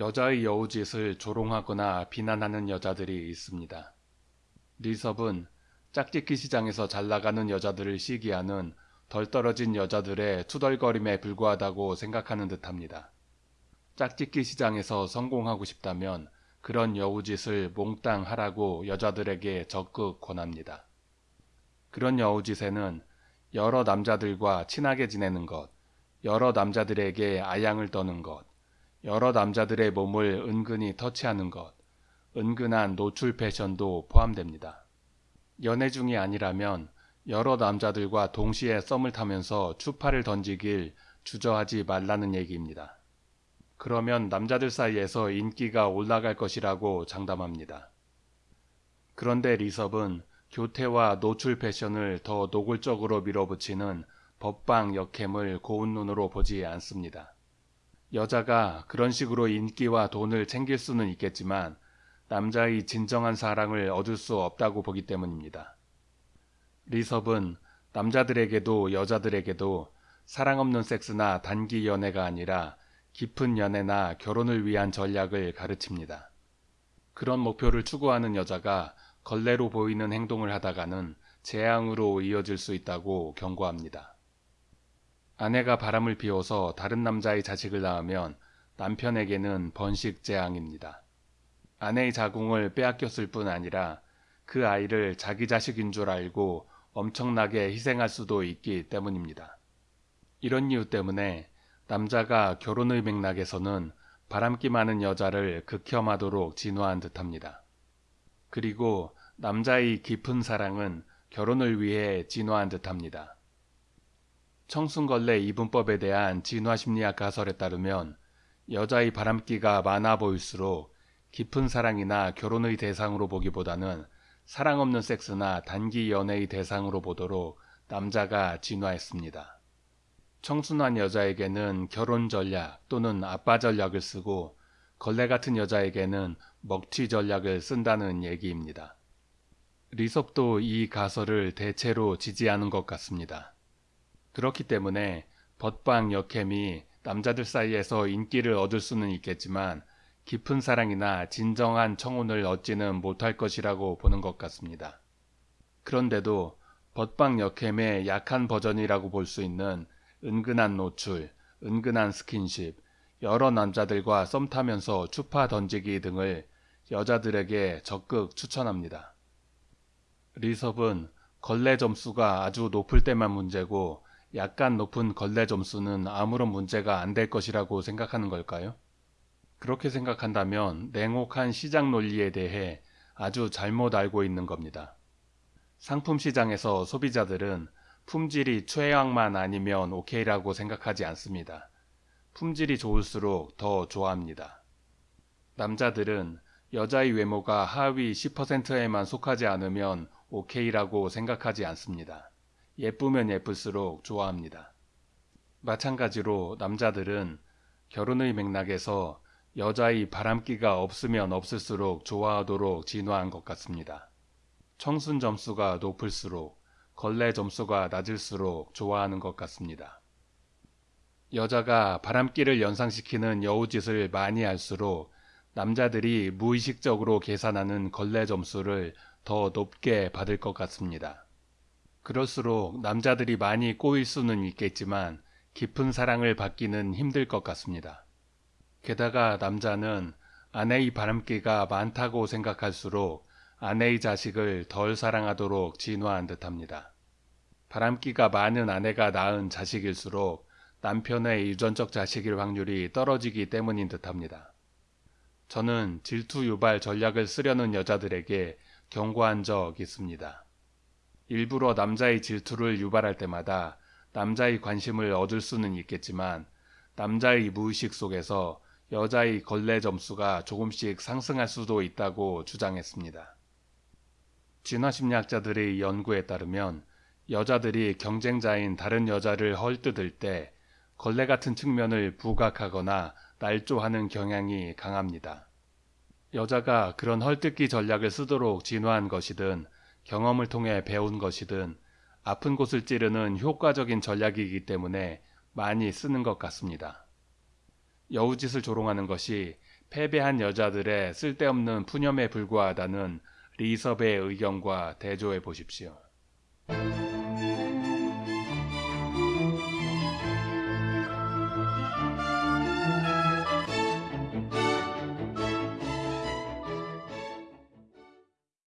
여자의 여우짓을 조롱하거나 비난하는 여자들이 있습니다. 리섭은 짝짓기 시장에서 잘 나가는 여자들을 시기하는 덜 떨어진 여자들의 투덜거림에 불과하다고 생각하는 듯합니다. 짝짓기 시장에서 성공하고 싶다면 그런 여우짓을 몽땅 하라고 여자들에게 적극 권합니다. 그런 여우짓에는 여러 남자들과 친하게 지내는 것, 여러 남자들에게 아양을 떠는 것, 여러 남자들의 몸을 은근히 터치하는 것, 은근한 노출 패션도 포함됩니다. 연애 중이 아니라면 여러 남자들과 동시에 썸을 타면서 추파를 던지길 주저하지 말라는 얘기입니다. 그러면 남자들 사이에서 인기가 올라갈 것이라고 장담합니다. 그런데 리섭은 교태와 노출 패션을 더 노골적으로 밀어붙이는 법방 역캠을 고운 눈으로 보지 않습니다. 여자가 그런 식으로 인기와 돈을 챙길 수는 있겠지만 남자의 진정한 사랑을 얻을 수 없다고 보기 때문입니다. 리섭은 남자들에게도 여자들에게도 사랑 없는 섹스나 단기 연애가 아니라 깊은 연애나 결혼을 위한 전략을 가르칩니다. 그런 목표를 추구하는 여자가 걸레로 보이는 행동을 하다가는 재앙으로 이어질 수 있다고 경고합니다. 아내가 바람을 피워서 다른 남자의 자식을 낳으면 남편에게는 번식 재앙입니다. 아내의 자궁을 빼앗겼을 뿐 아니라 그 아이를 자기 자식인 줄 알고 엄청나게 희생할 수도 있기 때문입니다. 이런 이유 때문에 남자가 결혼의 맥락에서는 바람기 많은 여자를 극혐하도록 진화한 듯합니다. 그리고 남자의 깊은 사랑은 결혼을 위해 진화한 듯합니다. 청순걸레 이분법에 대한 진화심리학 가설에 따르면 여자의 바람기가 많아 보일수록 깊은 사랑이나 결혼의 대상으로 보기보다는 사랑 없는 섹스나 단기 연애의 대상으로 보도록 남자가 진화했습니다. 청순한 여자에게는 결혼 전략 또는 아빠 전략을 쓰고 걸레 같은 여자에게는 먹튀 전략을 쓴다는 얘기입니다. 리섭도 이 가설을 대체로 지지하는 것 같습니다. 그렇기 때문에 벗방 역캠이 남자들 사이에서 인기를 얻을 수는 있겠지만 깊은 사랑이나 진정한 청혼을 얻지는 못할 것이라고 보는 것 같습니다. 그런데도 벗방 역캠의 약한 버전이라고 볼 수 있는 은근한 노출, 은근한 스킨십, 여러 남자들과 썸 타면서 추파 던지기 등을 여자들에게 적극 추천합니다. 리섭은 걸레 점수가 아주 높을 때만 문제고 약간 높은 걸레 점수는 아무런 문제가 안 될 것이라고 생각하는 걸까요? 그렇게 생각한다면 냉혹한 시장 논리에 대해 아주 잘못 알고 있는 겁니다. 상품 시장에서 소비자들은 품질이 최악만 아니면 오케이라고 생각하지 않습니다. 품질이 좋을수록 더 좋아합니다. 남자들은 여자의 외모가 하위 10%에만 속하지 않으면 오케이라고 생각하지 않습니다. 예쁘면 예쁠수록 좋아합니다. 마찬가지로 남자들은 결혼의 맥락에서 여자의 바람기가 없으면 없을수록 좋아하도록 진화한 것 같습니다. 청순 점수가 높을수록 걸레 점수가 낮을수록 좋아하는 것 같습니다. 여자가 바람기를 연상시키는 여우짓을 많이 할수록 남자들이 무의식적으로 계산하는 걸레 점수를 더 높게 받을 것 같습니다. 그럴수록 남자들이 많이 꼬일 수는 있겠지만 깊은 사랑을 받기는 힘들 것 같습니다. 게다가 남자는 아내의 바람기가 많다고 생각할수록 아내의 자식을 덜 사랑하도록 진화한 듯합니다. 바람기가 많은 아내가 낳은 자식일수록 남편의 유전적 자식일 확률이 떨어지기 때문인 듯합니다. 저는 질투 유발 전략을 쓰려는 여자들에게 경고한 적 있습니다. 일부러 남자의 질투를 유발할 때마다 남자의 관심을 얻을 수는 있겠지만 남자의 무의식 속에서 여자의 걸레 점수가 조금씩 상승할 수도 있다고 주장했습니다. 진화심리학자들의 연구에 따르면 여자들이 경쟁자인 다른 여자를 헐뜯을 때 걸레 같은 측면을 부각하거나 날조하는 경향이 강합니다. 여자가 그런 헐뜯기 전략을 쓰도록 진화한 것이든 경험을 통해 배운 것이든 아픈 곳을 찌르는 효과적인 전략이기 때문에 많이 쓰는 것 같습니다. 여우짓을 조롱하는 것이 패배한 여자들의 쓸데없는 푸념에 불과하다는 리섭의 의견과 대조해 보십시오.